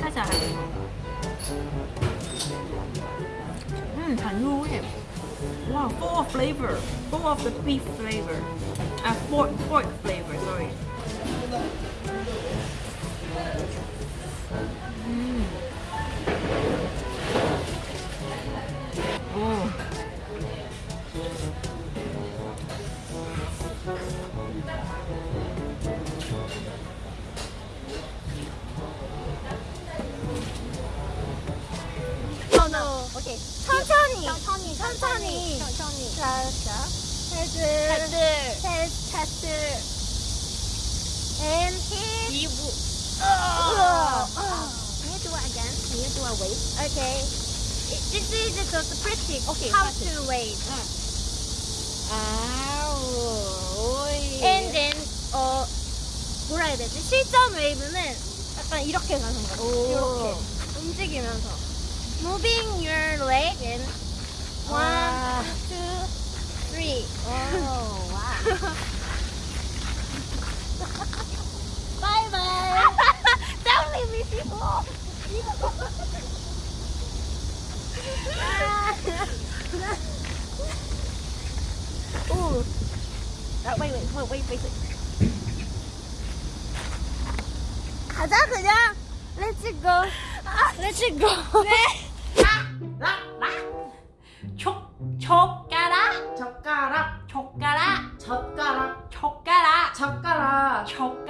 살짝. 음, 단호해. Wow, full of flavor. Full of the beef flavor. Ah, pork, pork flavor, sorry. 음. 오케이. 천천히. 천천히. 천천히. 천천히. 자, 자. 헤드. 헤드. 체스. And hit. 이부. Uh, Can you do it again? Can you do a wave? Okay. This is just practice. Okay, How to wave. 아우. And then 어 뭐라 해야 되지? 실전 웨이브는 약간 이렇게 가는. 오. 이렇게 움직이면서 moving your leg and one, 와. two, three. 오, 와. Bye bye. Don't leave me people. Ooh. Uh, wait, wait, wait, wait, wait. wait. 가자 그냥. Let's go. Let's go.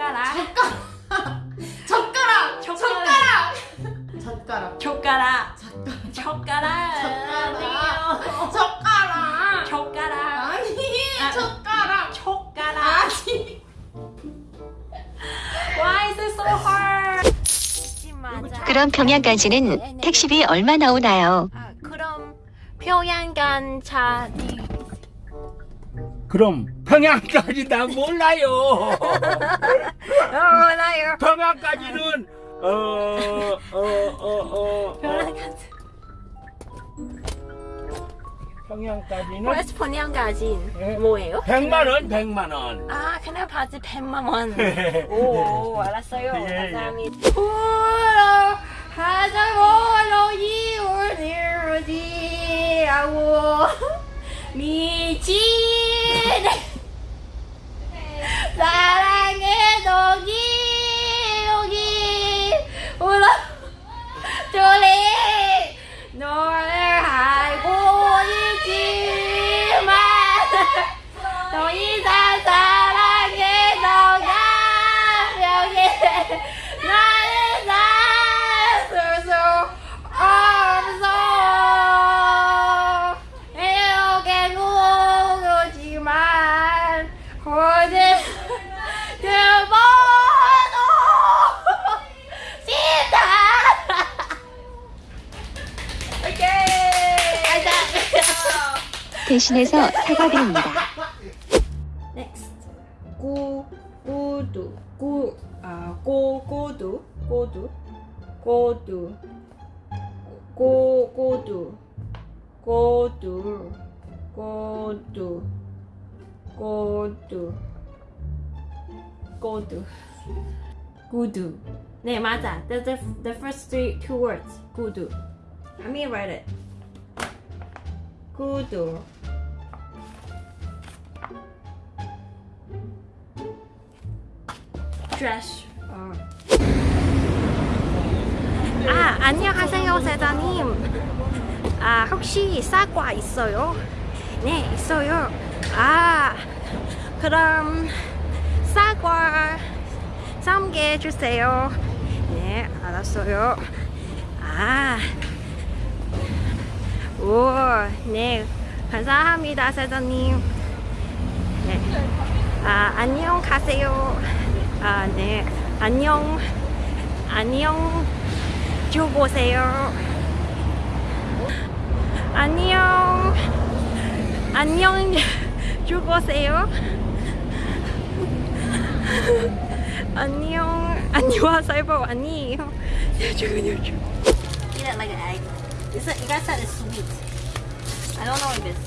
젓가락, 젓가락, 젓가락, 젓가락, 촉가라, 젓가락, 촉가라, 젓가락, 젓가락. 촉가라, 아니, 아. 젓가락. 아니. Why is it so hard? 그럼 평양까지는 택시비 얼마 나오나요? 아, 그럼 평양 간 차 그럼 평양까지 나 몰라요. 몰라요. 평양까지는 어어어 어, 어, 평양간. 평양까지는 그래서 평양까지 예. 뭐예요? 100만 원, 100만 원. 아 그냥 바지 100만 원. 오 알았어요. 예, 예. 감사합니다. 울어 하자고 이울리우지 아우 미친 사랑 대신해서 사과드립니다. Next. 고, 고두, 고, 아, 고, 고두, 고두, 고두, 고, 고두, 고두, 고두, 고두, 고두, 구두. 네, 맞아. The, the, the first three, two words. 구두. Let me write it. Trash. 어. 아, 안녕하세요, 사장님. 아, 혹시 사과 있어요? 네, 있어요. 아, 그럼 사과 3개 주세요. 네, 알았어요. 아, 오, 네, 감사합니다, 사장님. 네, 아, 안녕 가세요. 아, 네, 안녕, 안녕. 주보세요. 안녕. 안녕. 주보세요. 안녕. 안녕하세요. 아니에요. 잠깐만요. Eat it like an egg. This, you guys said it's sweet. I don't know what it is.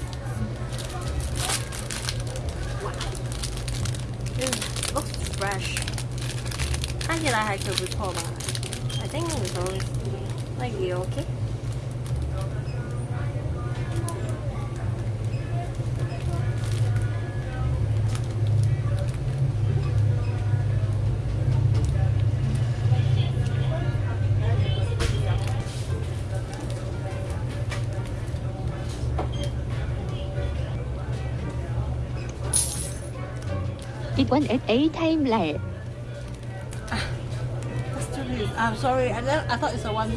Wow. It looks fresh. 看起来还可不错吧？I think so. Like you okay? It went at 8 time late. Ah, that's too late. I'm sorry. I, I thought it's a one.